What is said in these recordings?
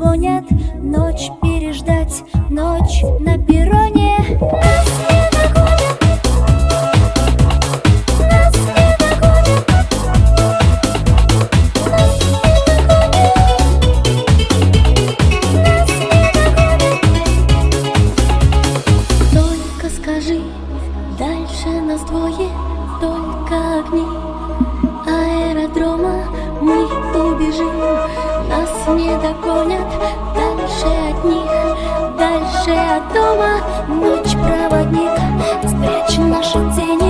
Begoña дальше от них, дальше от дома. Ночь проводник, спрячь наши тени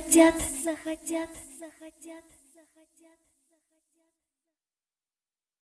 захотят, захотят.